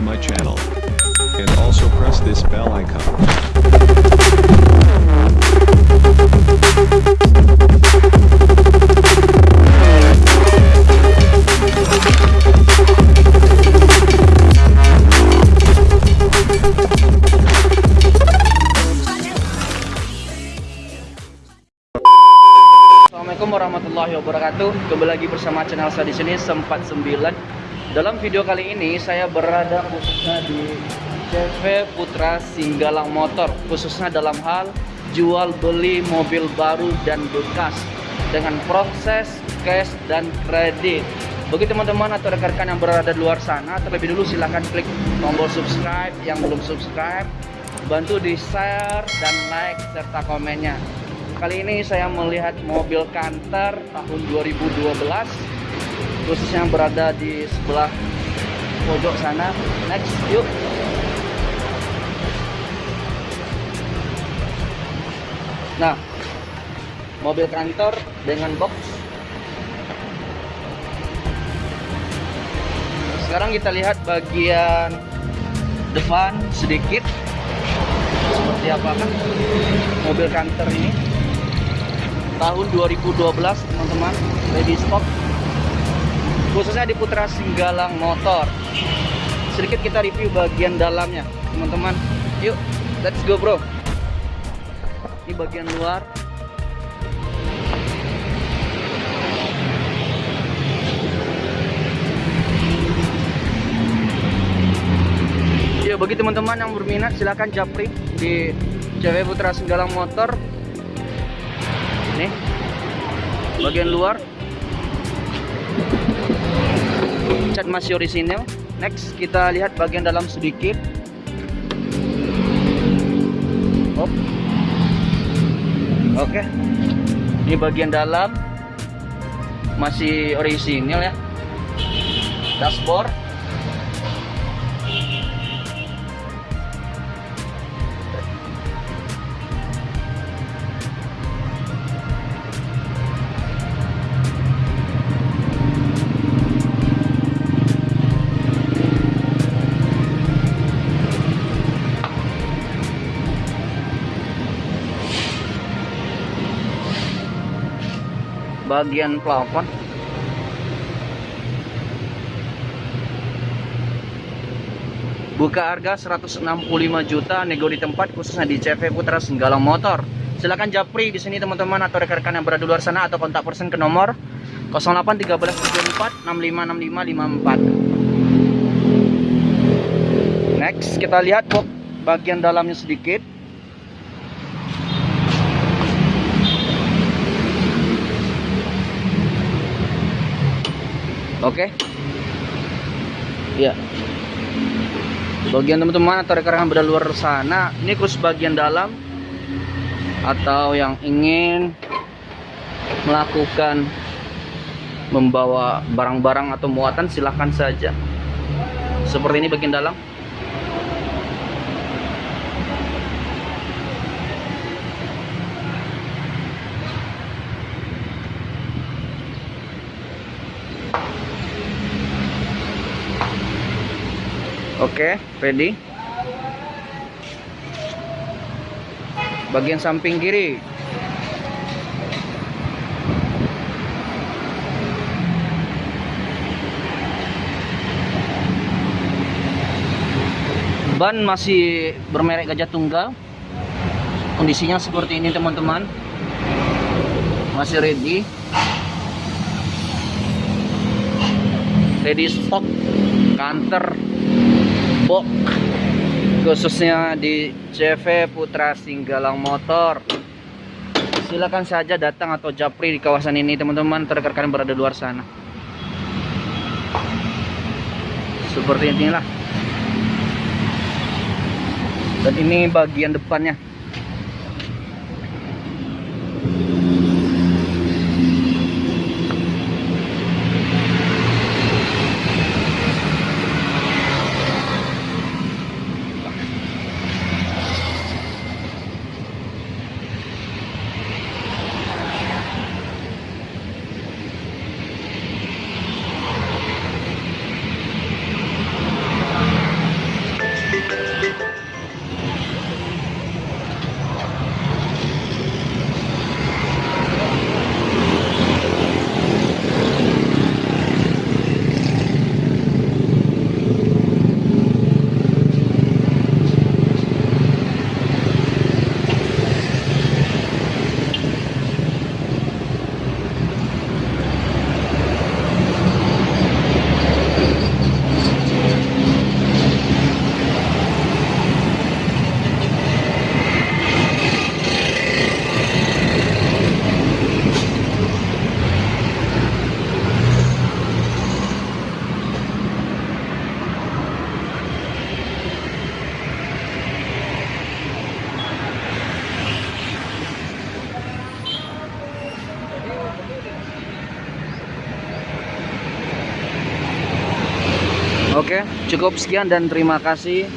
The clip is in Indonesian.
to my channel. And also press this bell icon. Assalamualaikum warahmatullahi wabarakatuh. Kembali lagi bersama channel saya di sini Sempat 9. Dalam video kali ini saya berada khususnya di CV Putra Singgalang Motor, khususnya dalam hal jual beli mobil baru dan bekas dengan proses cash dan kredit. Bagi teman-teman atau rekan-rekan yang berada di luar sana, terlebih dulu silahkan klik tombol subscribe yang belum subscribe, bantu di share dan like serta komennya. Kali ini saya melihat mobil kantor tahun 2012 khususnya berada di sebelah pojok sana. Next, yuk. Nah, mobil kantor dengan box. Sekarang kita lihat bagian depan sedikit seperti apakah mobil kantor ini tahun 2012 teman-teman ready stock khususnya di Putra Singgalang Motor. Sedikit kita review bagian dalamnya teman-teman. Yuk let's go bro. Ini bagian luar. Ya bagi teman-teman yang berminat silahkan japri di CV Putra Singgalang Motor. Nih bagian luar cat masih orisinil. Next kita lihat bagian dalam sedikit. Oh. oke. Ini bagian dalam. Masih orisinil ya. Dashboard bagian plafon. Buka harga 165 juta nego di tempat khususnya di CV Putra Senggalang Motor. Silakan japri di sini teman-teman atau rekan-rekan yang berada di luar sana atau kontak person ke nomor 081374 656554 next kita lihat kok bagian dalamnya sedikit Oke. Iya. Bagian teman-teman atau rekan-rekan berada luar sana, ini khusus bagian dalam atau yang ingin melakukan membawa barang-barang atau muatan silahkan saja. Seperti ini bagian dalam. Oke, ready. Bagian samping kiri. Ban masih bermerek Gajah Tunggal. Kondisinya seperti ini, teman-teman. Masih ready. Ready stock kantor box khususnya di CV Putra Singgalang Motor. Silakan saja datang atau japri di kawasan ini teman-teman. Terrekan berada di luar sana. Seperti inilah dan ini bagian depannya Oke, cukup sekian dan terima kasih.